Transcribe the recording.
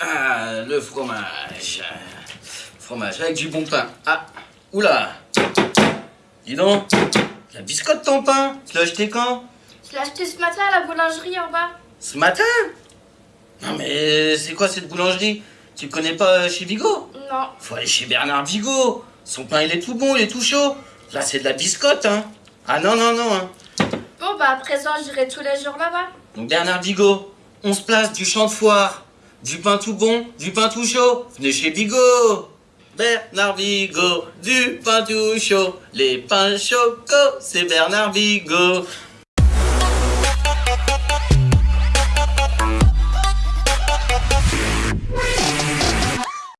Ah, le fromage. Fromage avec du bon pain. Ah, oula. Dis donc, la biscotte ton pain. Tu l'as acheté quand? Je l'ai acheté ce matin à la boulangerie en bas. Ce matin? Non mais c'est quoi cette boulangerie? Tu connais pas chez Vigo? Non. Faut aller chez Bernard Vigo. Son pain il est tout bon, il est tout chaud. Là c'est de la biscotte, hein. Ah non, non, non, hein. Bon, bah à présent, j'irai tous les jours là-bas. Donc Bernard Vigo, on se place du champ de foire. Du pain tout bon, du pain tout chaud. Venez chez Vigo. Bernard Vigo, du pain tout chaud. Les pains chocos, c'est Bernard Vigo.